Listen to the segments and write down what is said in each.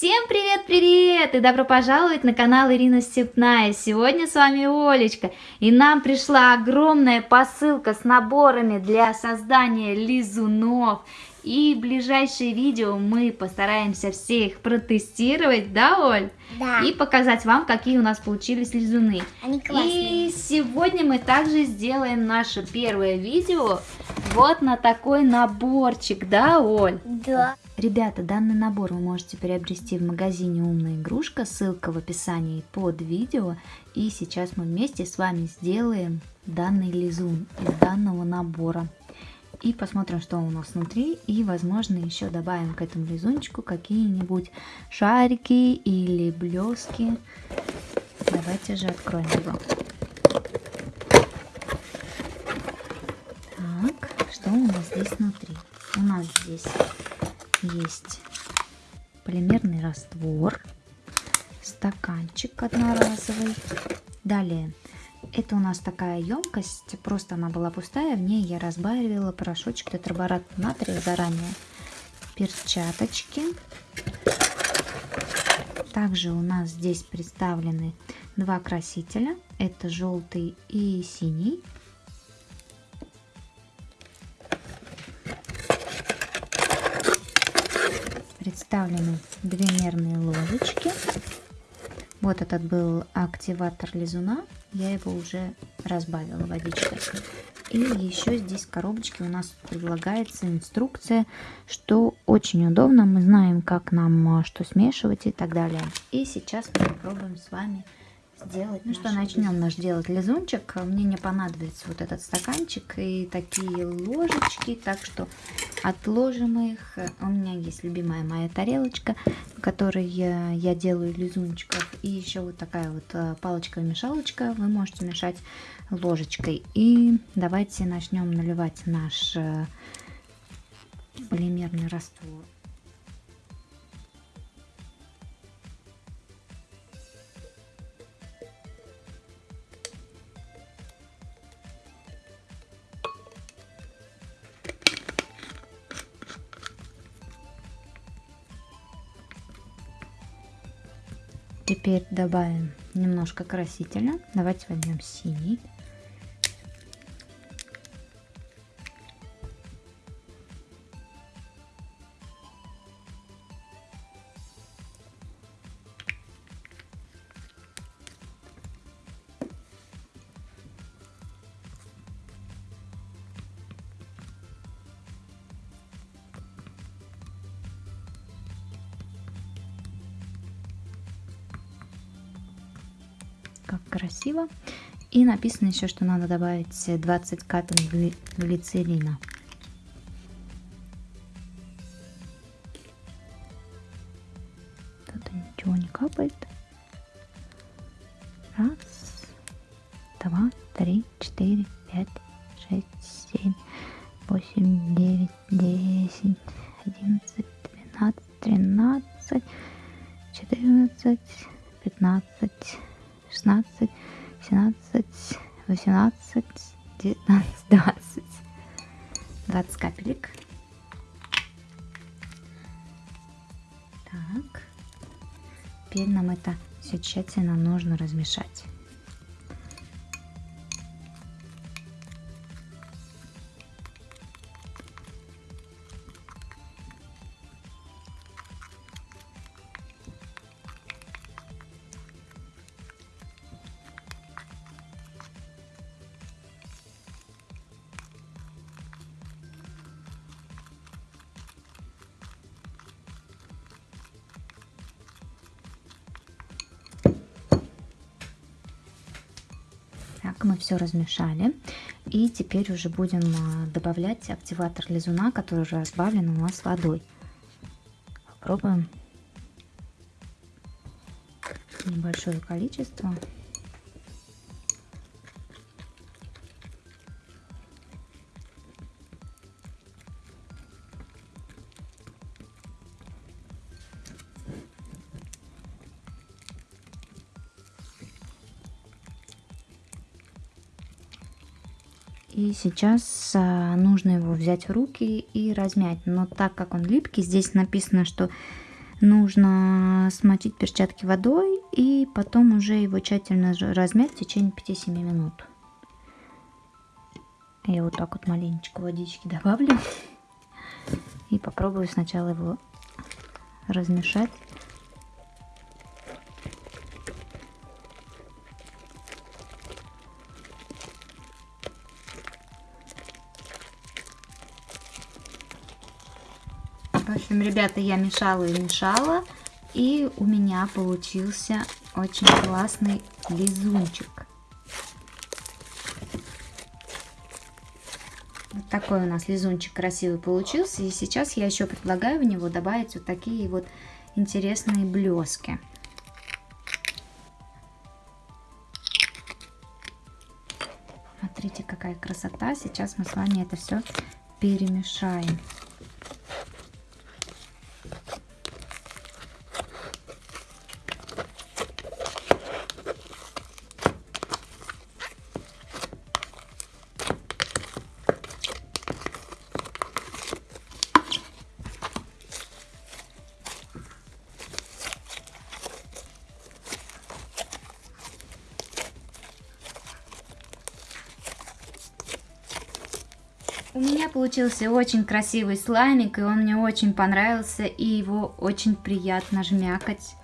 Всем привет-привет и добро пожаловать на канал Ирина Степная. Сегодня с вами Олечка и нам пришла огромная посылка с наборами для создания лизунов. И в ближайшее видео мы постараемся все их протестировать, да, Оль? Да. И показать вам, какие у нас получились лизуны. Они классные. И сегодня мы также сделаем наше первое видео вот на такой наборчик, да, Оль? Да. Ребята, данный набор вы можете приобрести в магазине «Умная игрушка», ссылка в описании под видео. И сейчас мы вместе с вами сделаем данный лизун из данного набора. И посмотрим, что у нас внутри. И, возможно, еще добавим к этому лизунчику какие-нибудь шарики или блески. Давайте же откроем его. Так, что у нас здесь внутри? У нас здесь есть полимерный раствор, стаканчик одноразовый. Далее, это у нас такая емкость, просто она была пустая, в ней я разбавила порошочек тетраборат натрия заранее. Перчаточки. Также у нас здесь представлены два красителя, это желтый и синий. Представлены две мерные ложечки. Вот этот был активатор лизуна. Я его уже разбавила водичкой. И еще здесь в коробочке у нас предлагается инструкция, что очень удобно. Мы знаем, как нам а, что смешивать и так далее. И сейчас мы попробуем с вами сделать. Ну что, начнем наш делать лизунчик. Мне не понадобится вот этот стаканчик и такие ложечки, так что отложим их. У меня есть любимая моя тарелочка, в которой я, делаю лизунчиков. И еще вот такая вот э, палочка-мешалочка. Вы можете мешать ложечкой. И давайте начнем наливать наш э, полимерный раствор. Теперь добавим немножко красителя. Давайте возьмем синий. Как красиво. И написано еще, что надо добавить 20 капель глицерина. Тут ничего не капает. Раз, два, три, четыре, пять, шесть, семь, восемь, девять, десять, одиннадцать, двенадцать, тринадцать, четырнадцать, пятнадцать. 16, 17, 18, 19, 20. 20 капелек. Так. Теперь нам это все тщательно нужно размешать. Так, мы все размешали. И теперь уже будем а, добавлять активатор лизуна, который уже разбавлен у нас водой. Попробуем небольшое количество. И сейчас а, нужно его взять в руки и размять. Но так как он липкий, здесь написано, что нужно смочить перчатки водой и потом уже его тщательно размять в течение 5-7 минут. Я вот так вот маленечко водички добавлю и попробую сначала его размешать. В общем, ребята, я мешала и мешала, и у меня получился очень классный лизунчик. Вот такой у нас лизунчик красивый получился. И сейчас я еще предлагаю в него добавить вот такие вот интересные блески. Смотрите, какая красота. Сейчас мы с вами это все перемешаем. У меня получился очень красивый слаймик, и он мне очень понравился, и его очень приятно жмякать.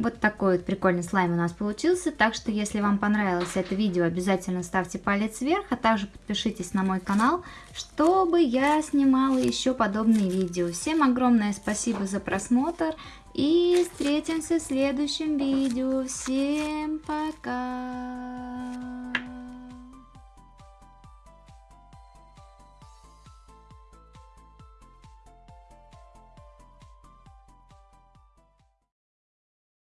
Вот такой вот прикольный слайм у нас получился. Так что, если вам понравилось это видео, обязательно ставьте палец вверх, а также подпишитесь на мой канал, чтобы я снимала еще подобные видео. Всем огромное спасибо за просмотр и встретимся в следующем видео. Всем пока!